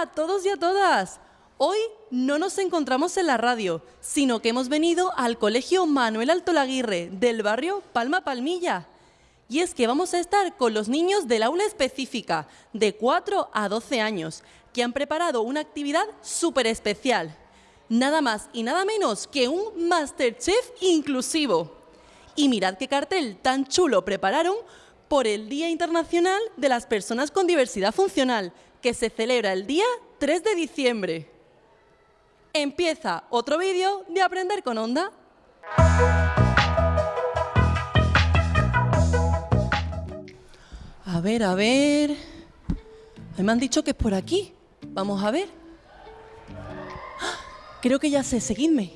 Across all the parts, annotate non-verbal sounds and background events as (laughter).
A todos y a todas. Hoy no nos encontramos en la radio, sino que hemos venido al Colegio Manuel Alto Laguirre del barrio Palma Palmilla. Y es que vamos a estar con los niños del aula específica, de 4 a 12 años, que han preparado una actividad súper especial. Nada más y nada menos que un Masterchef inclusivo. Y mirad qué cartel tan chulo prepararon por el Día Internacional de las Personas con Diversidad Funcional, que se celebra el día 3 de diciembre. Empieza otro vídeo de Aprender con Onda. A ver, a ver... Me han dicho que es por aquí. Vamos a ver. Creo que ya sé, seguidme.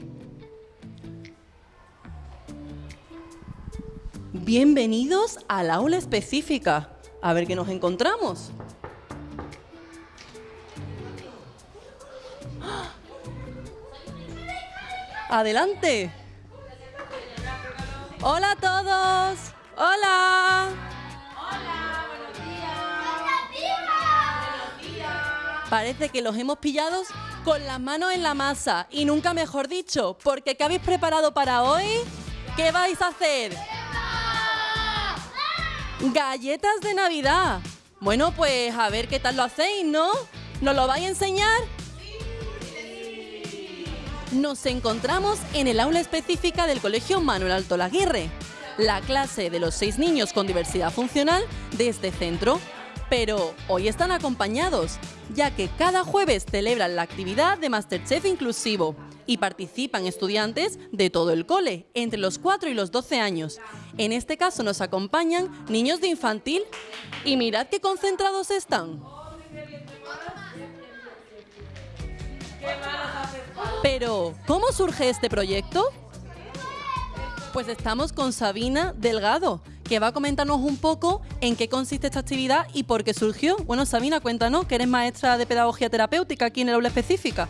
Bienvenidos al aula específica. A ver qué nos encontramos. Adelante. Hola a todos. Hola. Parece que los hemos pillado con las manos en la masa y nunca mejor dicho, porque ¿qué habéis preparado para hoy? ¿Qué vais a hacer? Galletas de Navidad. Bueno, pues a ver qué tal lo hacéis, ¿no? ¿Nos lo vais a enseñar? Nos encontramos en el aula específica del Colegio Manuel Alto Laguirre, la clase de los seis niños con diversidad funcional de este centro. Pero hoy están acompañados, ya que cada jueves celebran la actividad de Masterchef inclusivo y participan estudiantes de todo el cole, entre los 4 y los 12 años. En este caso nos acompañan niños de infantil y mirad qué concentrados están. Pero, ¿cómo surge este proyecto? Pues estamos con Sabina Delgado, que va a comentarnos un poco en qué consiste esta actividad y por qué surgió. Bueno, Sabina, cuéntanos, que eres maestra de pedagogía terapéutica aquí en el aula específica.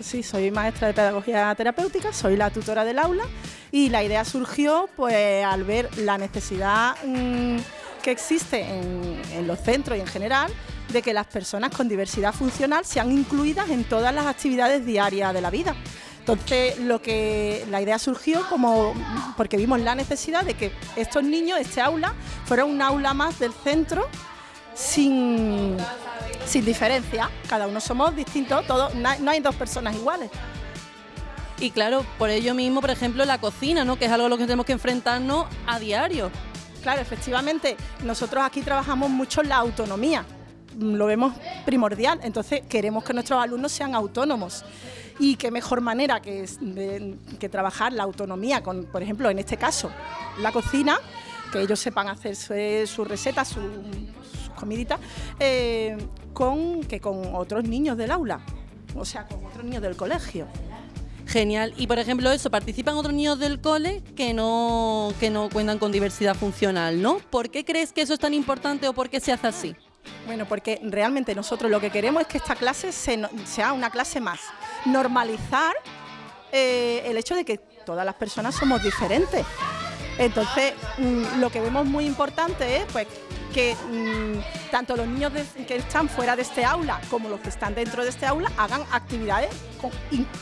Sí, soy maestra de pedagogía terapéutica, soy la tutora del aula y la idea surgió pues al ver la necesidad mm, que existe en los centros y en general de que las personas con diversidad funcional sean incluidas en todas las actividades diarias de la vida. Entonces, lo que la idea surgió como porque vimos la necesidad de que estos niños, este aula, fuera un aula más del centro sin, sin diferencia. Cada uno somos distintos, todos, no hay dos personas iguales. Y claro, por ello mismo, por ejemplo, la cocina, ¿no? que es algo a lo que tenemos que enfrentarnos a diario. Claro, efectivamente, nosotros aquí trabajamos mucho en la autonomía, lo vemos primordial, entonces queremos que nuestros alumnos sean autónomos y qué mejor manera que, que trabajar la autonomía con, por ejemplo, en este caso, la cocina, que ellos sepan hacer su, receta, su, comidita, eh, con, que con otros niños del aula, o sea, con otros niños del colegio. Genial. Y por ejemplo, eso, participan otros niños del cole que no, que no cuentan con diversidad funcional, ¿no? ¿Por qué crees que eso es tan importante o por qué se hace así? Bueno, porque realmente nosotros lo que queremos es que esta clase sea una clase más. Normalizar eh, el hecho de que todas las personas somos diferentes. Entonces, mm, lo que vemos muy importante es pues, que mm, tanto los niños que están fuera de este aula como los que están dentro de este aula hagan actividades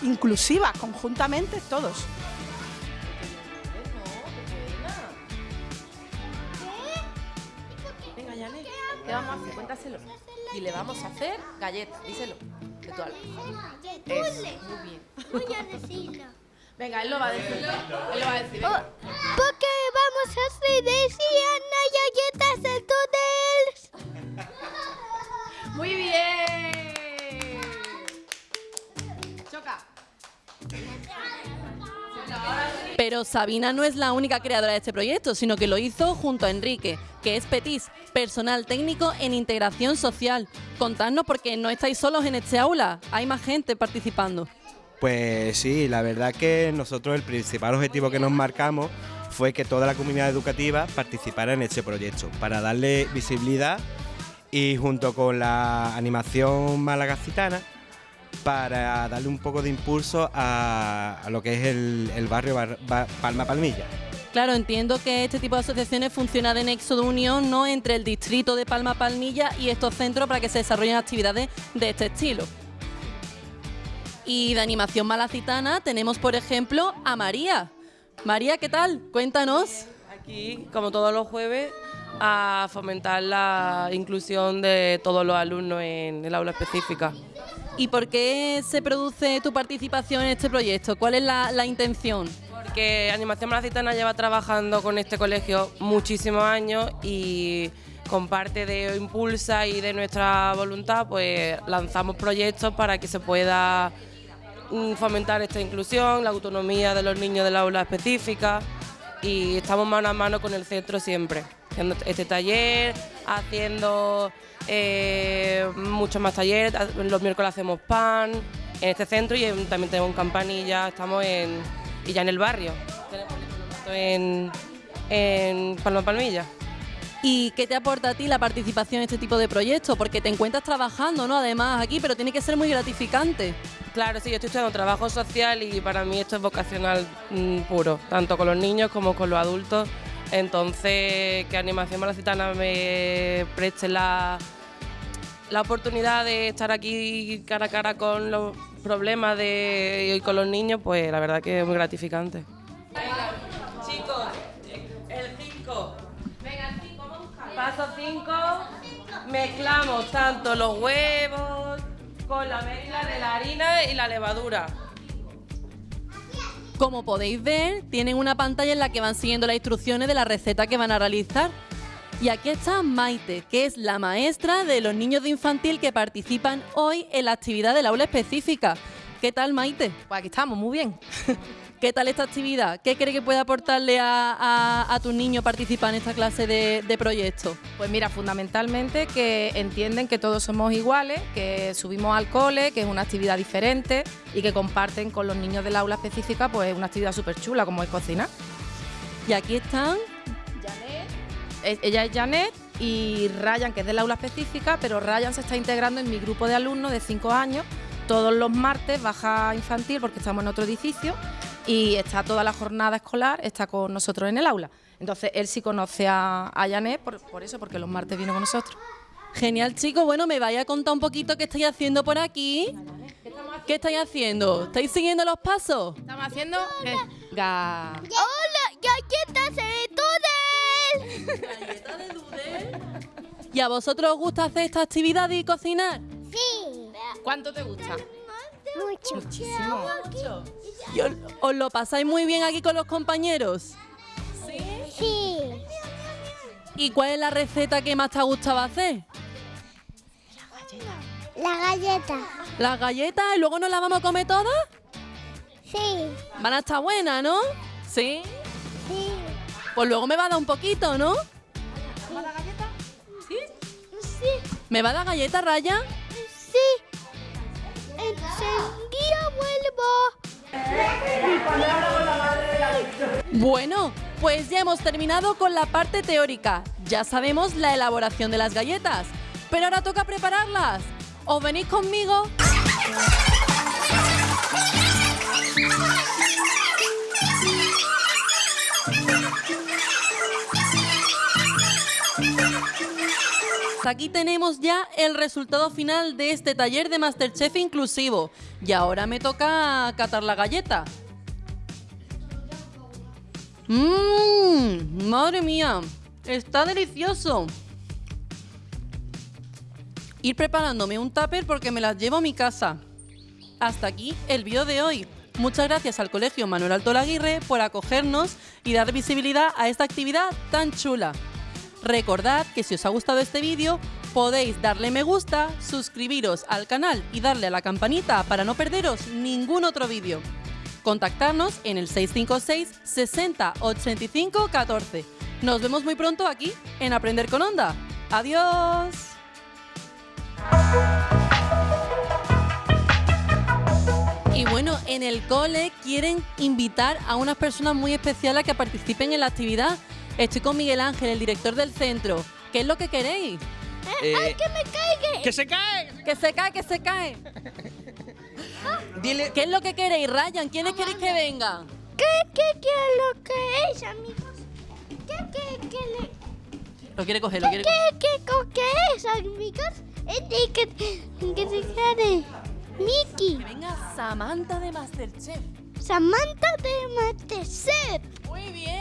inclusivas, conjuntamente todos. ¿Qué vamos a hacer? Cuéntaselo. Y le vamos a hacer galletas, díselo. De tu alma. muy bien. Voy a decirlo. Venga, él lo va a decir. Él lo va a decir. Oh, porque vamos a hacer galletas Pero Sabina no es la única creadora de este proyecto, sino que lo hizo junto a Enrique, que es Petis, personal técnico en integración social. Contadnos porque no estáis solos en este aula, hay más gente participando. Pues sí, la verdad que nosotros el principal objetivo que nos marcamos fue que toda la comunidad educativa participara en este proyecto, para darle visibilidad y junto con la animación malagacitana para darle un poco de impulso a, lo que es el, barrio Palma Palmilla. Claro, entiendo que este tipo de asociaciones funciona de nexo de unión ¿no? entre el distrito de Palma Palmilla y estos centros para que se desarrollen actividades de este estilo. Y de animación malacitana tenemos, por ejemplo, a María. María, ¿qué tal? Cuéntanos. Aquí, como todos los jueves, a fomentar la inclusión de todos los alumnos en el aula específica. ¿Y por qué se produce tu participación en este proyecto? ¿Cuál es la, intención? Porque Animación Malacitana lleva trabajando con este colegio muchísimos años y con parte de Impulsa y de nuestra voluntad, pues lanzamos proyectos para que se pueda mm, fomentar esta inclusión, la autonomía de los niños del aula específica y estamos mano a mano con el centro siempre, haciendo este taller, haciendo eh, muchos más talleres, los miércoles hacemos pan en este centro y en- también tenemos en Campanilla, estamos en, y ya en el barrio, tenemos en, en Palma Palmilla. ¿Y qué te aporta a ti la participación en este tipo de proyectos? Porque te encuentras trabajando, ¿no? Además aquí, pero tiene que ser muy gratificante. Claro, sí, yo estoy estudiando trabajo social y para mí esto es vocacional mm, puro, tanto con los niños como con los adultos. Entonces, que Animación Malacitana me preste la, la oportunidad de estar aquí cara a cara con los problemas de, y con los niños, pues la verdad que es muy gratificante. Chicos, el 5. Venga, el 5, vamos a buscar. Paso 5. Mezclamos tanto los huevos con la mezcla de la harina y la levadura. Como podéis ver, tienen una pantalla en la que van siguiendo las instrucciones de la receta que van a realizar. Y aquí está Maite, que es la maestra de los niños de infantil que participan hoy en la actividad del aula específica. ¿Qué tal, Maite? Pues aquí estamos, muy bien. (laughs) ¿Qué tal esta actividad? ¿Qué cree que puede aportarle a, a, a tus niños participar en esta clase de, de proyecto? Pues mira, fundamentalmente que entienden que todos somos iguales, que subimos al cole, que es una actividad diferente y que comparten con los niños del aula específica pues una actividad súper chula como es cocinar. Y aquí están Es- Ella es Janet y Ryan, que es del aula específica, pero Ryan se está integrando en mi grupo de alumnos de 5 años. Todos los martes baja infantil porque estamos en otro edificio y está toda la jornada escolar, está con nosotros en el aula. Entonces él sí conoce a, a Janet por, por eso, porque los martes viene con nosotros. Genial, chicos. Bueno, me vaya a contar un poquito qué estáis haciendo por aquí. ¿Qué estáis haciendo? ¿Estáis siguiendo los pasos? Estamos haciendo eh, ga- ¡Hola, galletas de Tudel! ¿Y a vosotros os gusta hacer esta actividad y cocinar? Sí. ¿Cuánto te gusta? Mucho. Muchísimo. ¿Y os, os lo pasáis muy bien aquí con los compañeros? Sí. ¿Y cuál es la receta que más te ha gustado hacer? La galleta. ¿Las galletas y luego nos las vamos a comer todas? Sí. Van a estar buenas, ¿no? ¿Sí? Sí. Pues luego me va a dar un poquito, ¿no? Sí. ¿Me va a dar galleta, Raya? Sí. Enseguida vuelvo. Bueno, pues ya hemos terminado con la parte teórica. Ya sabemos la elaboración de las galletas. Pero ahora toca prepararlas. ¿Os venís conmigo? (laughs) Aquí tenemos ya el resultado final de este taller de Masterchef inclusivo. Y ahora me toca catar la galleta. Mmm, madre mía, está delicioso. Ir preparándome un tupper porque me las llevo a mi casa. Hasta aquí el vídeo de hoy. Muchas gracias al Colegio Manuel Alto Laguirre por acogernos y dar visibilidad a esta actividad tan chula. Recordad que si os ha gustado este vídeo podéis darle me gusta, suscribiros al canal y darle a la campanita para no perderos ningún otro vídeo. Contactarnos en el 656 60 85 14. Nos vemos muy pronto aquí en Aprender con Onda. Adiós. Y bueno, en el cole quieren invitar a unas personas muy especiales a que participen en la actividad. Estoy con Miguel Ángel, el director del centro. ¿Qué es lo que queréis? Eh, ¡Que me caiga! ¡Que se cae! Que se cae, que se cae. Dile. ¿Qué es lo que queréis, Ryan? ¿Quiénes queréis que vengan? ¿Qué, qué, qué es lo que es, amigos? ¿Qué, qué, qué, le, Lo quiere coger, lo quiere qué, qué, co- qué es, amigos? Es de que, que se de Mickey, Venga, Samantha de Masterchef. Samantha de Masterchef. Muy bien.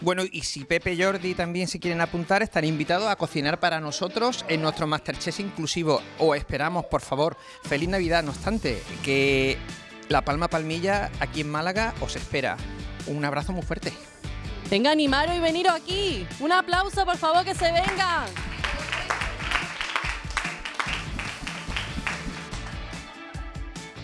Bueno, y si Pepe y Jordi también se quieren apuntar, están invitados a cocinar para nosotros en nuestro Masterchef inclusivo. O esperamos, por favor, feliz Navidad. No obstante, que La Palma Palmilla aquí en Málaga os espera. Un abrazo muy fuerte. Venga, animaros y veniros aquí. Un aplauso, por favor, que se vengan.